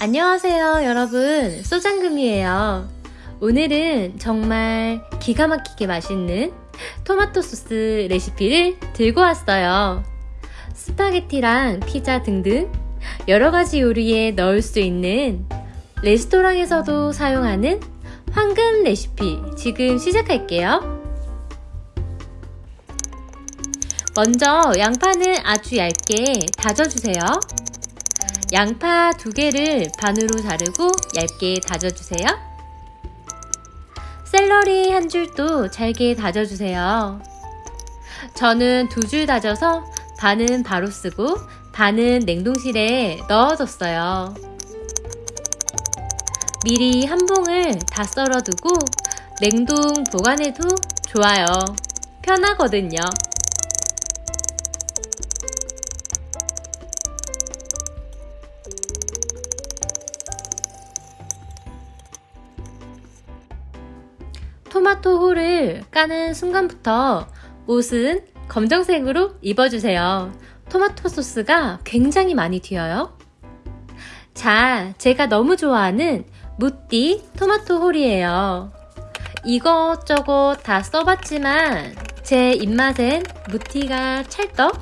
안녕하세요 여러분. 소장금이에요. 오늘은 정말 기가 막히게 맛있는 토마토 소스 레시피를 들고 왔어요. 스파게티랑 피자 등등 여러가지 요리에 넣을 수 있는 레스토랑에서도 사용하는 황금 레시피 지금 시작할게요 먼저 양파는 아주 얇게 다져주세요 양파 두 개를 반으로 자르고 얇게 다져주세요. 샐러리 한 줄도 잘게 다져주세요. 저는 두 줄 다져서 반은 바로 쓰고 반은 냉동실에 넣어뒀어요. 미리 한 봉을 다 썰어두고 냉동 보관해도 좋아요. 편하거든요. 토마토 홀을 까는 순간부터 옷은 검정색으로 입어주세요. 토마토 소스가 굉장히 많이 튀어요. 자, 제가 너무 좋아하는 무띠 토마토 홀이에요. 이것저것 다 써봤지만 제 입맛엔 무티가 찰떡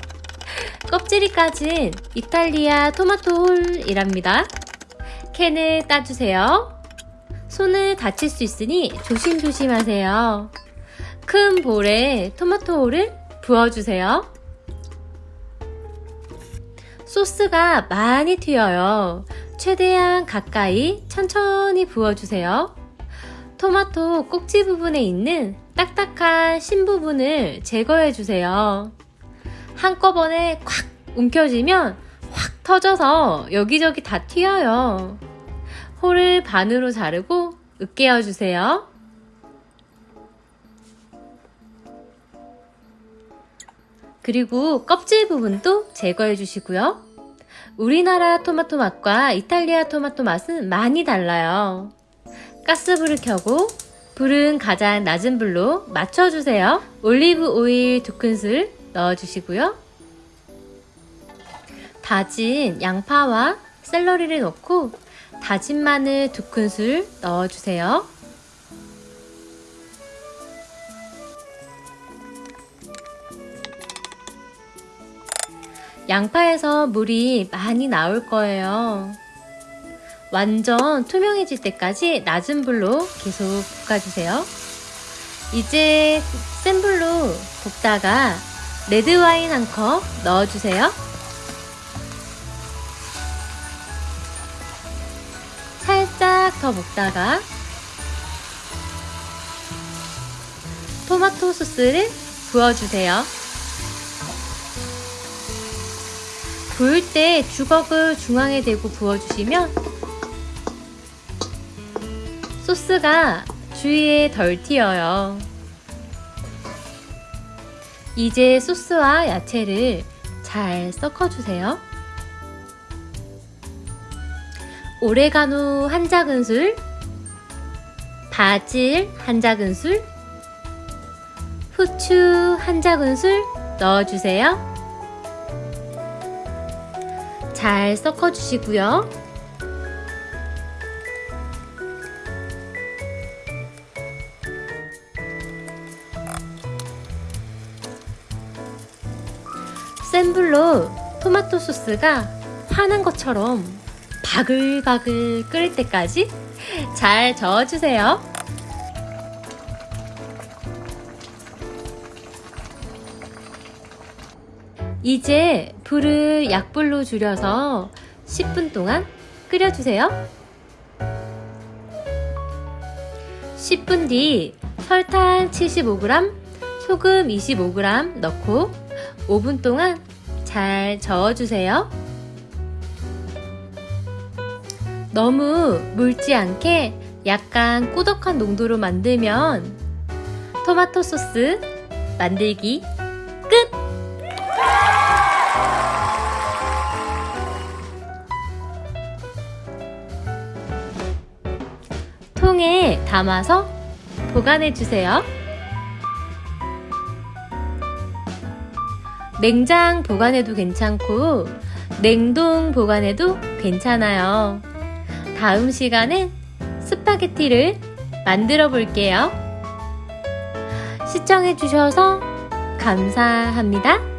껍질이 까진 이탈리아 토마토 홀이랍니다. 캔을 따주세요. 손을 다칠 수 있으니 조심조심 하세요. 큰 볼에 토마토를 부어주세요. 소스가 많이 튀어요. 최대한 가까이 천천히 부어주세요. 토마토 꼭지 부분에 있는 딱딱한 신 부분을 제거해주세요. 한꺼번에 콱 움켜쥐면 확 터져서 여기저기 다 튀어요. 홀을 반으로 자르고 으깨어 주세요. 그리고 껍질 부분도 제거해 주시고요. 우리나라 토마토 맛과 이탈리아 토마토 맛은 많이 달라요. 가스불을 켜고 불은 가장 낮은 불로 맞춰주세요. 올리브 오일 두 큰술 넣어주시고요. 다진 양파와 샐러리를 넣고 다진 마늘 두 큰술 넣어주세요. 양파에서 물이 많이 나올 거예요. 완전 투명해질 때까지 낮은 불로 계속 볶아주세요. 이제 센 불로 볶다가 레드 와인 한 컵 넣어주세요. 살짝 더 볶다가 토마토 소스를 부어주세요. 부을 때 주걱을 중앙에 대고 부어주시면 소스가 주위에 덜 튀어요. 이제 소스와 야채를 잘 섞어주세요. 오레가노 한 작은술, 바질 한 작은술, 후추 한 작은술 넣어주세요. 잘 섞어주시고요. 센 불로 토마토 소스가 화는 것처럼 바글바글 끓을 때까지 잘 저어주세요. 이제 불을 약불로 줄여서 10분 동안 끓여주세요. 10분 뒤 설탕 75g, 소금 25g 넣고 5분 동안 잘 저어주세요. 너무 묽지 않게 약간 꾸덕한 농도로 만들면 토마토 소스 만들기 끝! 통에 담아서 보관해 주세요. 냉장 보관해도 괜찮고 냉동 보관해도 괜찮아요. 다음 시간엔 스파게티를 만들어 볼게요. 시청해 주셔서 감사합니다.